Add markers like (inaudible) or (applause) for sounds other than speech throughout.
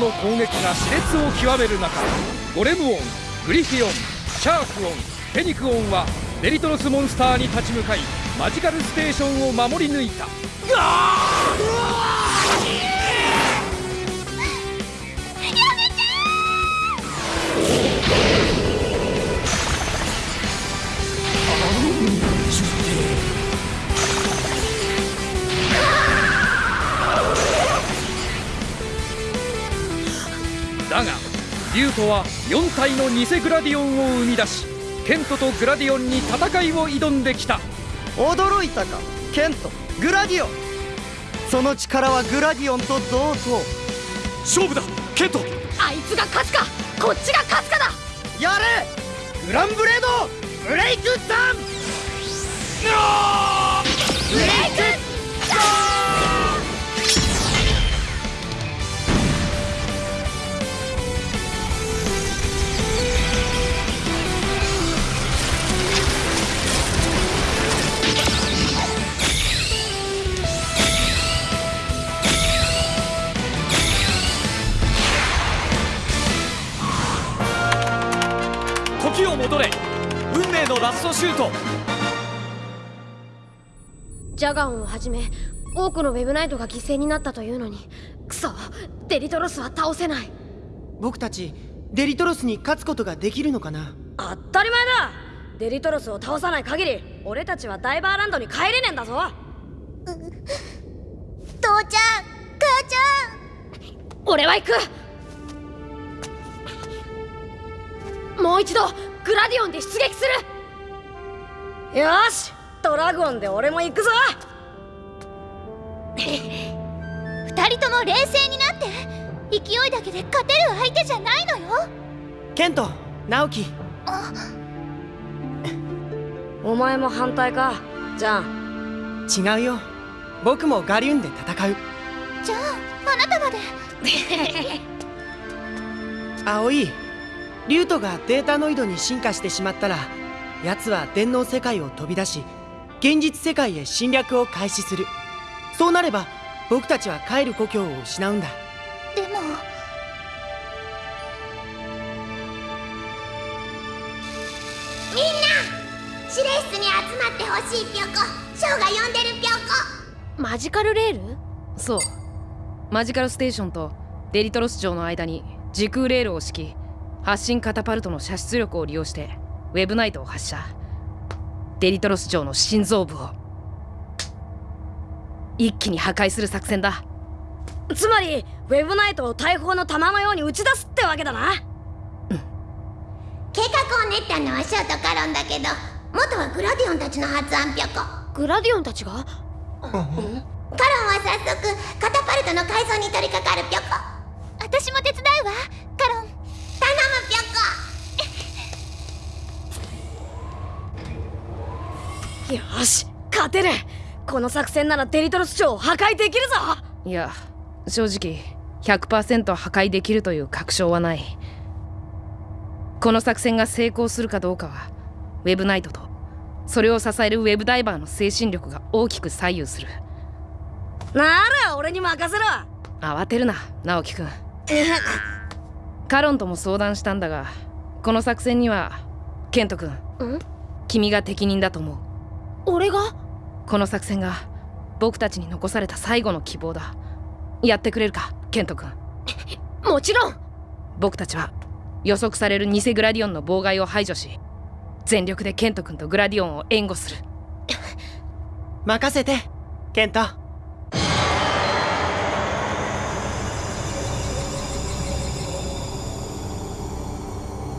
の攻撃が熾烈を極める中ゴレムオングリフィオンシャークオンフェニクオンはデリトロスモンスターに立ち向かいマジカルステーションを守り抜いた。やめてだが竜とは4体の偽グラディオンを生み出しケントとグラディオンに戦いを挑んできた。驚いたかケント。グラディオン。その力はグラディオンと同等。勝負だケント。あいつが勝つかこっちが勝つかだ。やれグランブレードブレイクダウン。ブレイクのラストシュートジャガオンをはじめ多くのウェブナイトが犠牲になったというのにクソデリトロスは倒せない。僕たちデリトロスに勝つことができるのかな？当たり前だ。デリトロスを倒さない限り俺たちはダイバーランドに帰れねえんだぞ。父ちゃん母ちゃん。俺は行く。もう一度グラディオンで出撃するよしドラゴンで俺も行くぞ。(laughs) 二人とも冷静になって勢いだけで勝てる相手じゃないのよ。ケント直樹。(laughs) お前も反対か？じゃん。違うよ。僕もガリュンで戦う。じゃああなたまで。葵リュートがデータノイドに進化してしまったら奴は電脳世界を飛び出し現実世界へ侵略を開始する。そうなれば僕たちは帰る故郷を失うんだ。でもみんな指令室に集まってほしいぴょこショーが呼んでるぴょこ。マジカルレール？そう。マジカルステーションとデリトロス城の間に時空レールを敷き発進カタパルトの射出力を利用してウェブナイトを発射。デリトロス城の心臓部を。一気に破壊する作戦だ。つまりウェブナイトを大砲の弾のように打ち出すってわけだな。計画を練ったのはショーとカロンだけど元はグラディオンたちの発案ぴょこ。グラディオンたちが？カロンは早速カタパルトの改造に取り掛かるぴょこ。私も手伝うわカロン頼むぴょこよし勝てる。この作戦ならデリトロス城を破壊できるぞ。いや正直100%破壊できるという確証はない。この作戦が成功するかどうかはウェブナイトとそれを支えるウェブダイバーの精神力が大きく左右する。なら俺に任せろ。慌てるな直樹くん。カロンとも相談したんだがこの作戦にはケント君ん？君が適任だと思う俺が？この作戦が僕たちに残された最後の希望だ。やってくれるかケント君。(laughs) もちろん。僕たちは予測される偽グラディオンの妨害を排除し全力でケント君とグラディオンを援護する。(laughs) 任せてケント。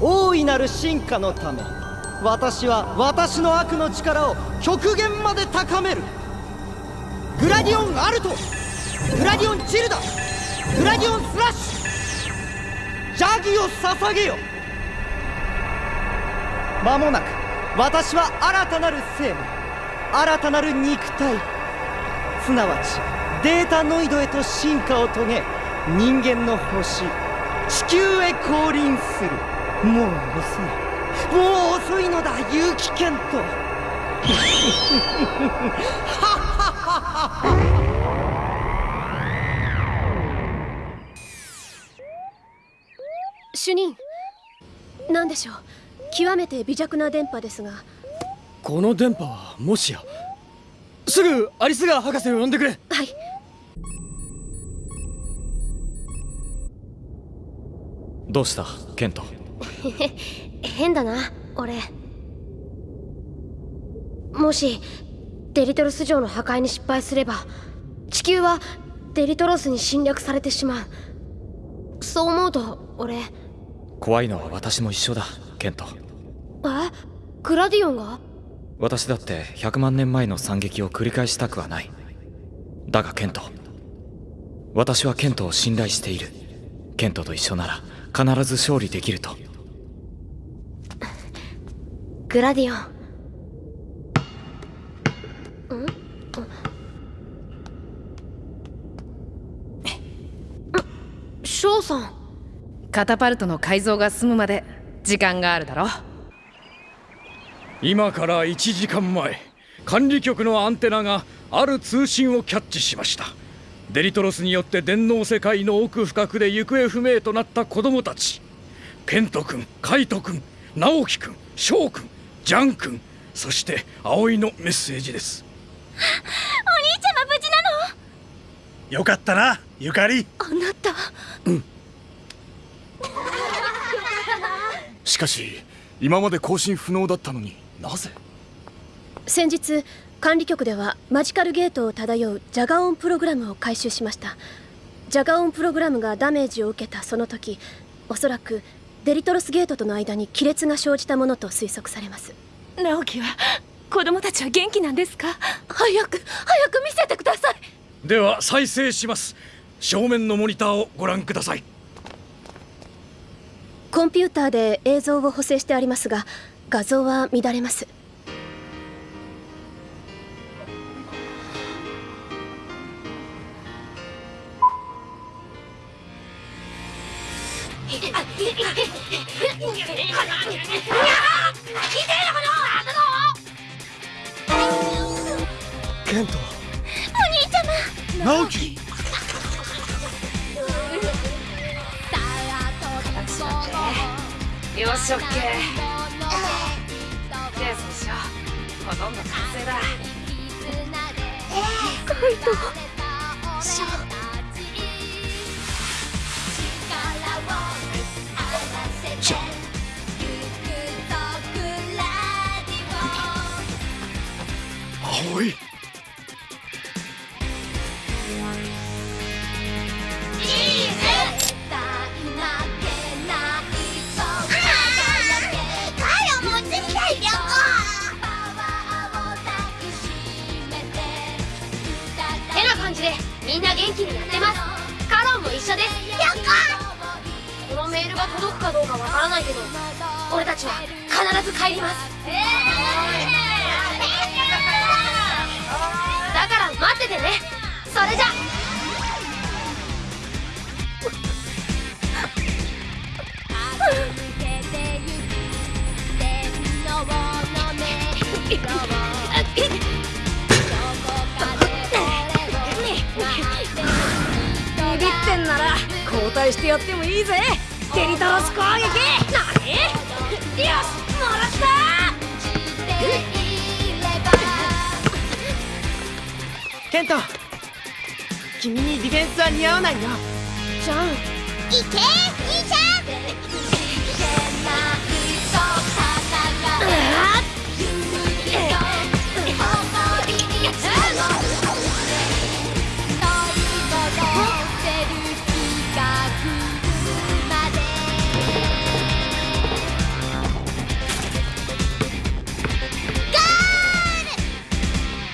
大いなる進化のため私は私の悪の力を極限まで高める。グラディオンアルト。グラディオンチルダ。グラディオンスラッシュ。ジャギを捧げよ。間もなく私は新たなる生命。新たなる肉体。すなわちデータノイドへと進化を遂げ人間の星地球へ降臨する。もう遅い。もう遅いのだ結城健人。(laughs) 主任何でしょう？極めて微弱な電波ですが。この電波はもしやすぐアリスガー博士を呼んでくれ。はい。どうしたケント (laughs) 変だな俺。もしデリトロス城の破壊に失敗すれば地球はデリトロスに侵略されてしまう。そう思うと俺。怖いのは私も一緒だケント。え？グラディオンが？私だって100万年前の惨劇を繰り返したくはない。だがケント。私はケントを信頼している。ケントと一緒なら必ず勝利できるとグラディオ。ンん翔さん。カタパルトの改造が済むまで時間があるだろ。今から1時間前管理局のアンテナがある通信をキャッチしました。デリトロスによって電脳世界の奥深くで行方不明となった子供たち。ケント君カイト君直樹君翔君ジャン君そして葵のメッセージです。お兄ちゃま無事なの？よかったなゆかり。あなた。しかし今まで更新不能だったのになぜ？先日管理局ではマジカルゲートを漂うジャガオンプログラムを回収しました。ジャガオンプログラムがダメージを受けたその時おそらくデリトロスゲートとの間に亀裂が生じたものと推測されます。直樹は子供たちは元気なんですか？早く早く見せてください。では再生します。正面のモニターをご覧ください。コンピューターで映像を補正してありますが画像は乱れますケント。直樹。よしオッケー。でそうしよう。ほとんど完成だ。じゃが届くかどうかわからないけど俺たちは必ず帰ります。だ合わないよじゃんいけ兄ちゃん。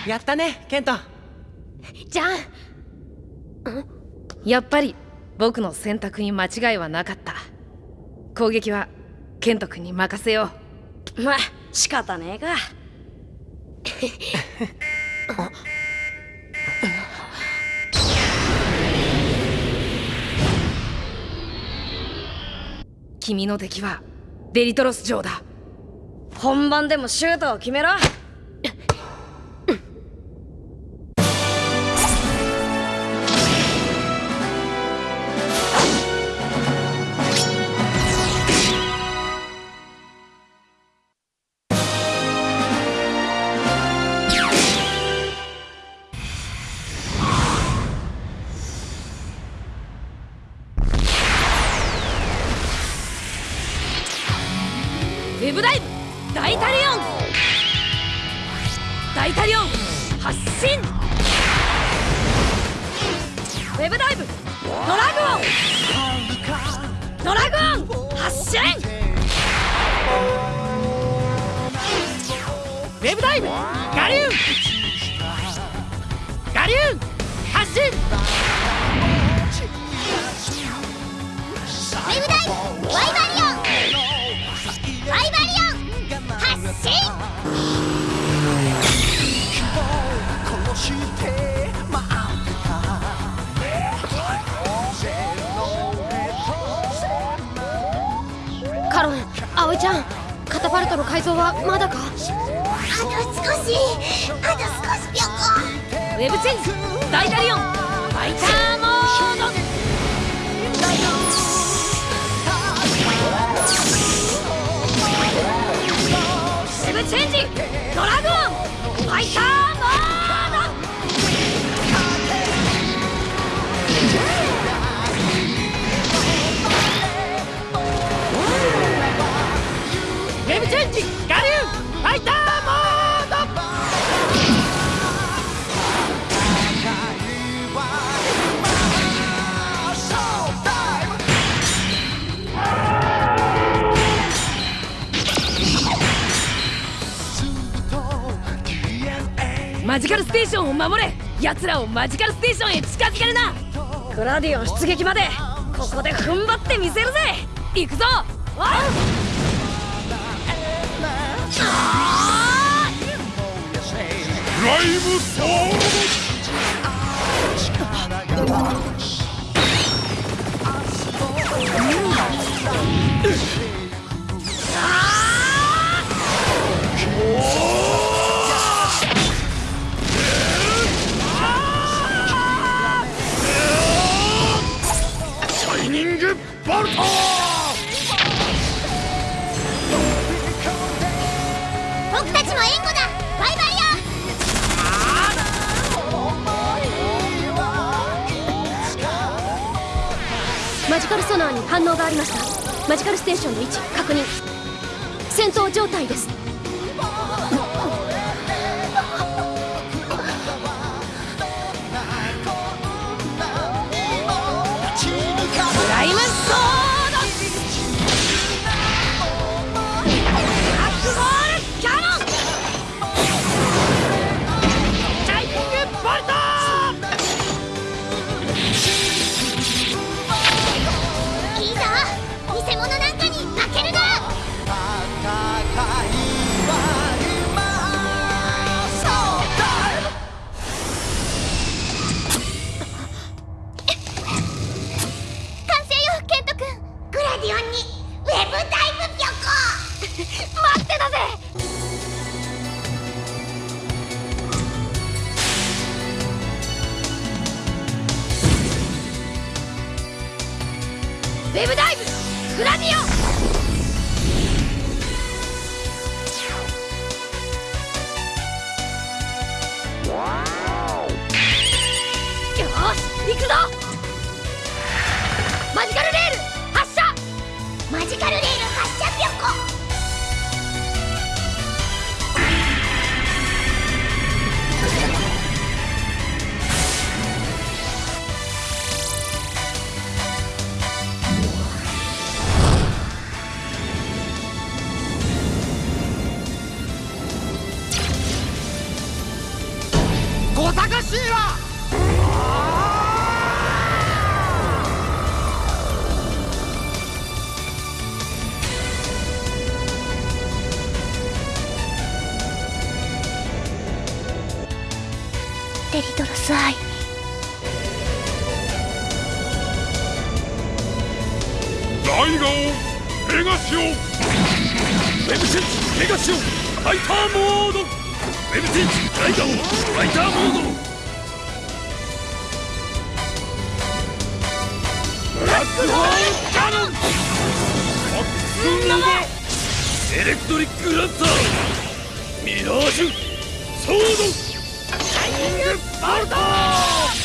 やったねケント。じゃんやっぱり僕の選択に間違いはなかった。攻撃はケント君に任せよう。まあ仕方ねえか。君の敵はデリトロス城だ。本番でもシュートを決めろガリューン発進ウェブダイワイバリオンワイバリオン発進カロン葵ちゃんカタパルトの改造はまだかあと少しあと少しぴょこェブチェンジダイタリオンファイターモード。ウェブチェンジドラゴンファイターマジカルステーションを守れ。奴らをマジカルステーションへ近づけるな。グラディオン出撃まで。ここで踏ん張ってみせるぜ。行くぞ。わライブソーシステーションの位置確認戦闘状態ですウェブダイブグラディオン。よし行くぞ。デリトロスアイ。ライガオンペガシオン。ウェブチェンジペガシオンファイターモード。ウェブチェンジライガオンファイターモード。ブラックホールキャノン。フォックスノバエレクトリックランサー。ミラージュ。ソード。ボルト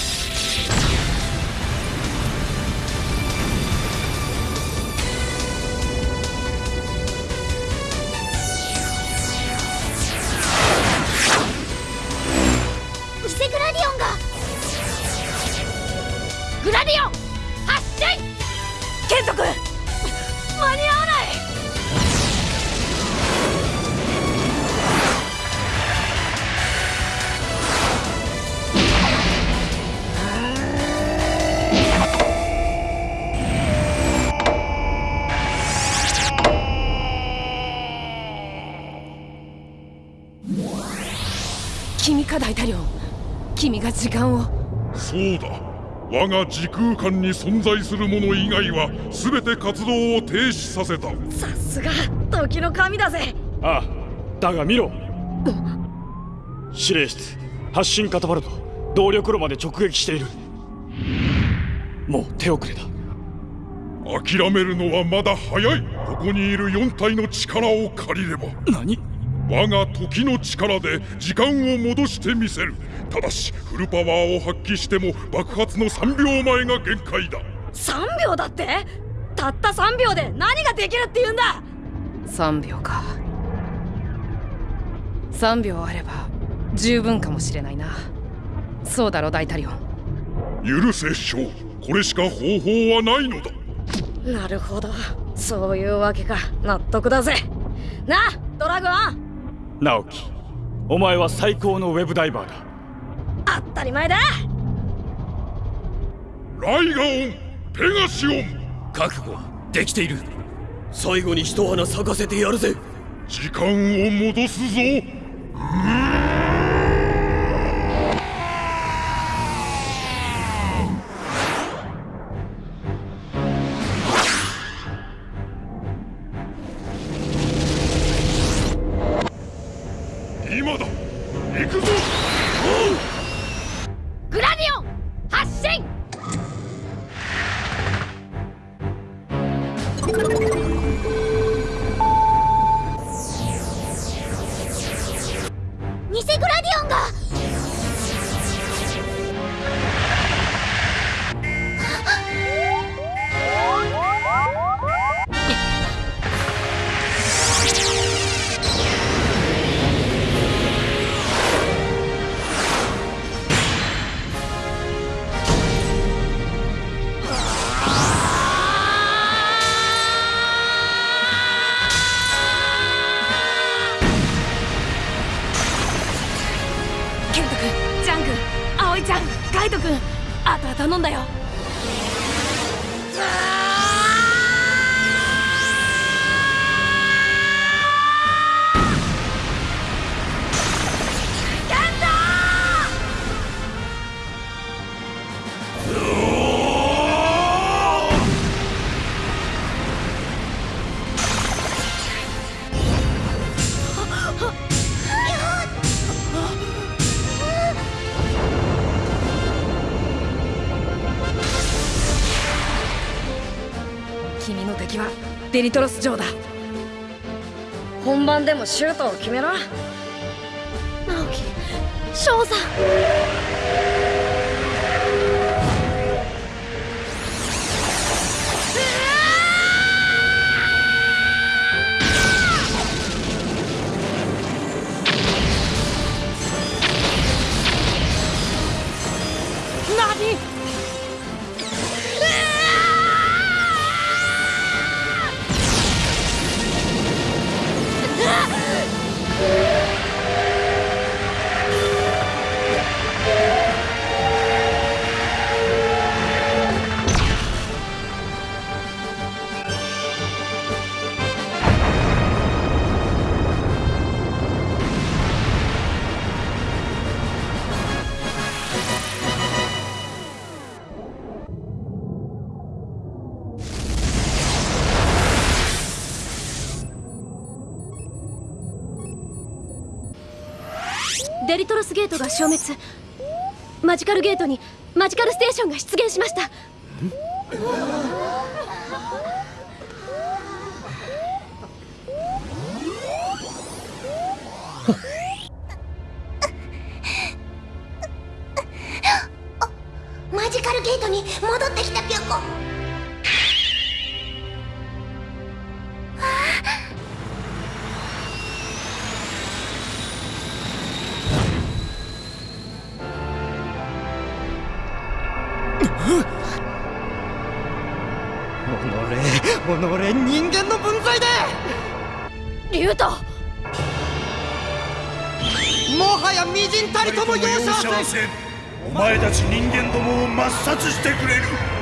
時間を。そうだ。我が時空間に存在するもの以外は全て活動を停止させた。さすが時の神だぜ。ああだが見ろ。指令室発進カタパルト動力炉まで直撃している。もう手遅れだ。諦めるのはまだ早い。ここにいる4体の力を借りれば。何？我が時の力で時間を戻してみせる。ただしフルパワーを発揮しても爆発の3秒前が限界だ。3秒だって？たった3秒で何ができるって言うんだ！3秒か。3秒あれば十分かもしれないな。そうだろ大統領許せショー。これしか方法はないのだ。なるほど。そういうわけか。納得だぜ。なドラゴン直樹お前は最高のウェブダイバーだ。当たり前だ。ライガオンペガシオン。覚悟はできている。最後に一花咲かせてやるぜ。時間を戻すぞ。今偽グラディオンがデリトロス城だ。本番でもシュートを決めろ。直樹翔さん。何消滅。マジカルゲートにマジカルステーションが出現しました。(laughs) マジカルゲートに戻ってきたピョコ。せお前たち人間どもを抹殺してくれる。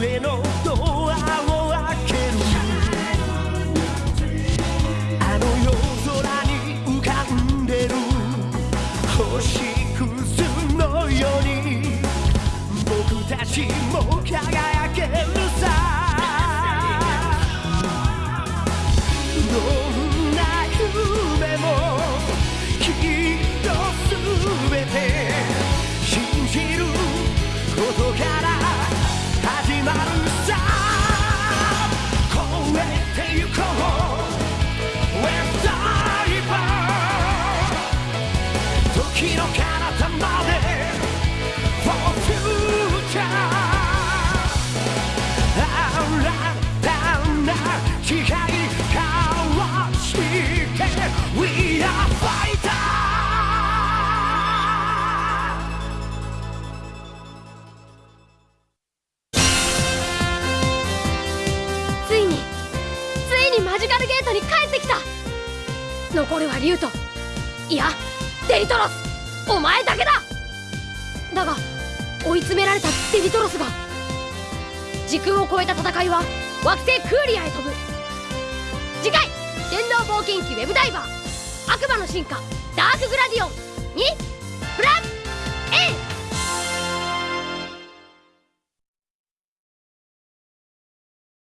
あの夜空に浮かんでる。星屑のように。僕たちも輝く。トロスお前だけだ。だが追い詰められたデリトロスが時空を超えた戦いは惑星クーリアへ飛ぶ。次回電動冒険記ウェブダイバー悪魔の進化ダークグラディオンにプラッ